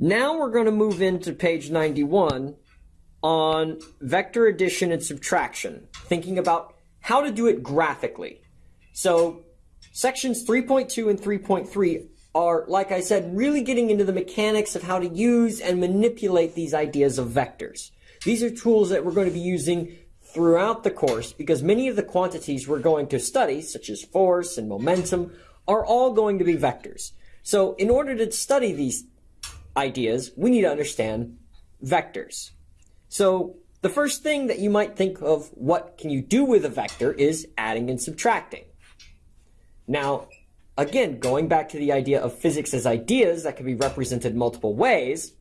Now we're going to move into page 91 on vector addition and subtraction, thinking about how to do it graphically. So sections 3.2 and 3.3 are, like I said, really getting into the mechanics of how to use and manipulate these ideas of vectors. These are tools that we're going to be using throughout the course because many of the quantities we're going to study, such as force and momentum, are all going to be vectors. So in order to study these ideas, we need to understand vectors. So the first thing that you might think of what can you do with a vector is adding and subtracting. Now, again, going back to the idea of physics as ideas that can be represented multiple ways,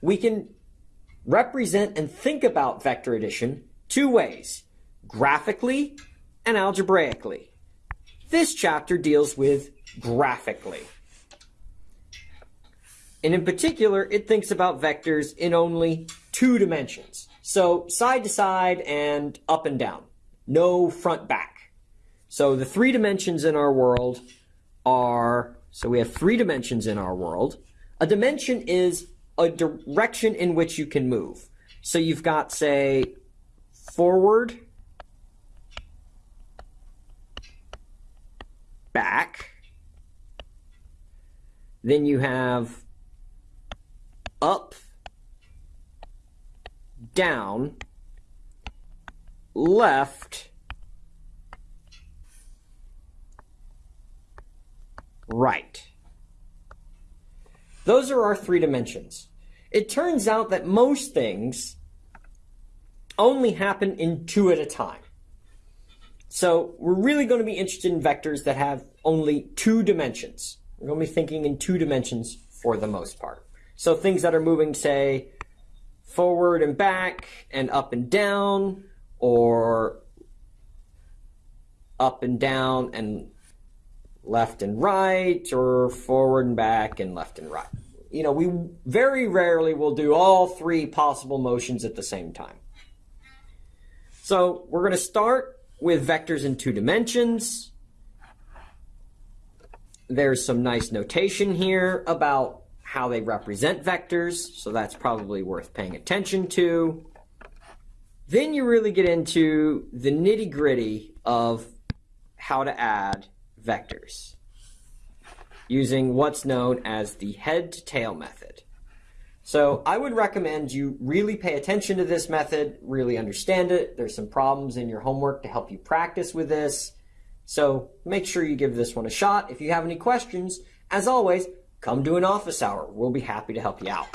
we can represent and think about vector addition two ways, graphically and algebraically. This chapter deals with graphically. And in particular, it thinks about vectors in only two dimensions. So side to side and up and down. No front back. So the three dimensions in our world are, so we have three dimensions in our world. A dimension is a direction in which you can move. So you've got, say, forward, back. Then you have up, down, left, right. Those are our three dimensions. It turns out that most things only happen in two at a time. So we're really going to be interested in vectors that have only two dimensions. We're going to be thinking in two dimensions for the most part. So things that are moving, say, forward and back and up and down, or up and down and left and right, or forward and back and left and right. You know, we very rarely will do all three possible motions at the same time. So we're going to start with vectors in two dimensions. There's some nice notation here about how they represent vectors, so that's probably worth paying attention to. Then you really get into the nitty gritty of how to add vectors using what's known as the head to tail method. So I would recommend you really pay attention to this method, really understand it. There's some problems in your homework to help you practice with this. So make sure you give this one a shot. If you have any questions, as always, come to an office hour. We'll be happy to help you out.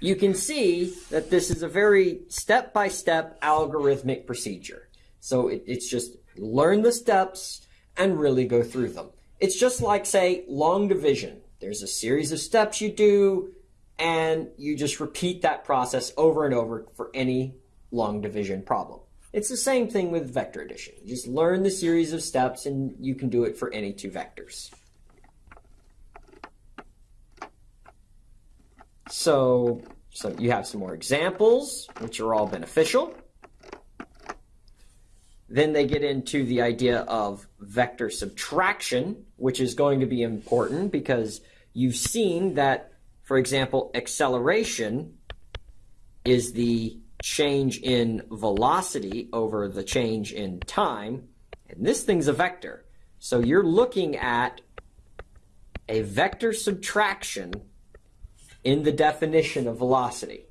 You can see that this is a very step-by-step -step algorithmic procedure. So it, it's just learn the steps and really go through them. It's just like, say, long division. There's a series of steps you do, and you just repeat that process over and over for any long division problem. It's the same thing with vector addition. You just learn the series of steps and you can do it for any two vectors. So, so you have some more examples, which are all beneficial. Then they get into the idea of vector subtraction, which is going to be important because you've seen that, for example, acceleration is the change in velocity over the change in time. And this thing's a vector. So you're looking at a vector subtraction in the definition of velocity.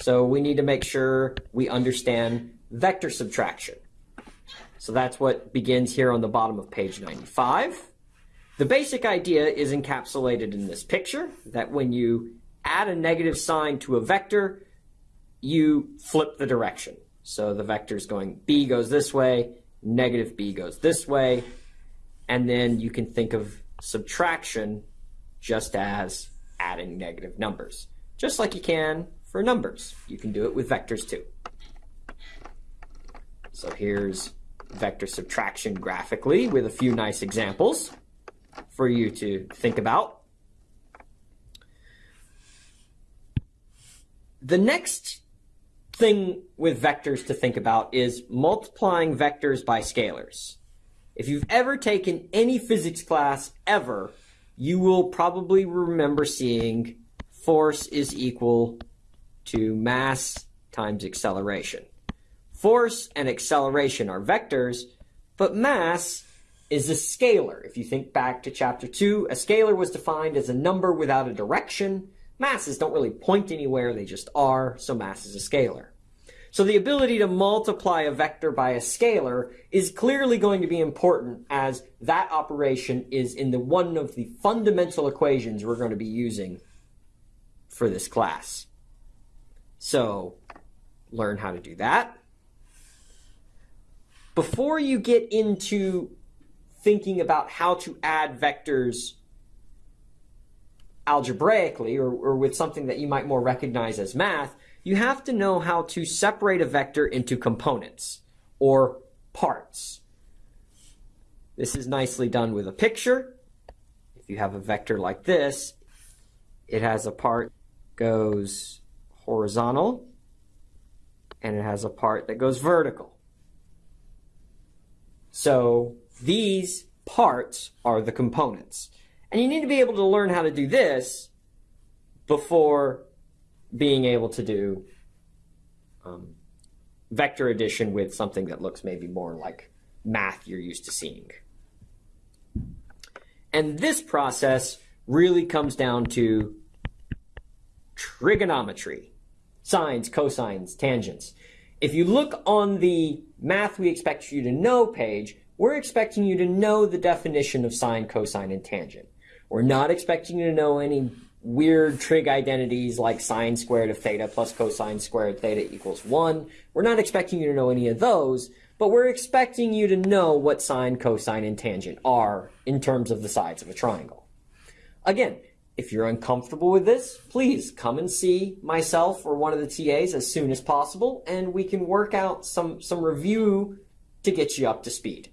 So we need to make sure we understand vector subtraction. So that's what begins here on the bottom of page 95. The basic idea is encapsulated in this picture, that when you add a negative sign to a vector, you flip the direction. So the vector is going b goes this way, negative b goes this way, and then you can think of subtraction just as adding negative numbers. Just like you can for numbers. You can do it with vectors too. So here's vector subtraction graphically with a few nice examples for you to think about. The next thing with vectors to think about is multiplying vectors by scalars. If you've ever taken any physics class ever, you will probably remember seeing force is equal to mass times acceleration. Force and acceleration are vectors, but mass is a scalar. If you think back to chapter 2, a scalar was defined as a number without a direction. Masses don't really point anywhere, they just are, so mass is a scalar. So the ability to multiply a vector by a scalar is clearly going to be important as that operation is in the one of the fundamental equations we're going to be using for this class. So learn how to do that. Before you get into thinking about how to add vectors algebraically or, or with something that you might more recognize as math, you have to know how to separate a vector into components or parts. This is nicely done with a picture. If you have a vector like this, it has a part goes horizontal and it has a part that goes vertical. So these parts are the components. And you need to be able to learn how to do this before being able to do um, vector addition with something that looks maybe more like math you're used to seeing. And this process really comes down to trigonometry, sines, cosines, tangents. If you look on the math we expect you to know page, we're expecting you to know the definition of sine, cosine, and tangent. We're not expecting you to know any weird trig identities like sine squared of theta plus cosine squared theta equals 1. We're not expecting you to know any of those, but we're expecting you to know what sine, cosine, and tangent are in terms of the sides of a triangle. Again, if you're uncomfortable with this, please come and see myself or one of the TAs as soon as possible, and we can work out some, some review to get you up to speed.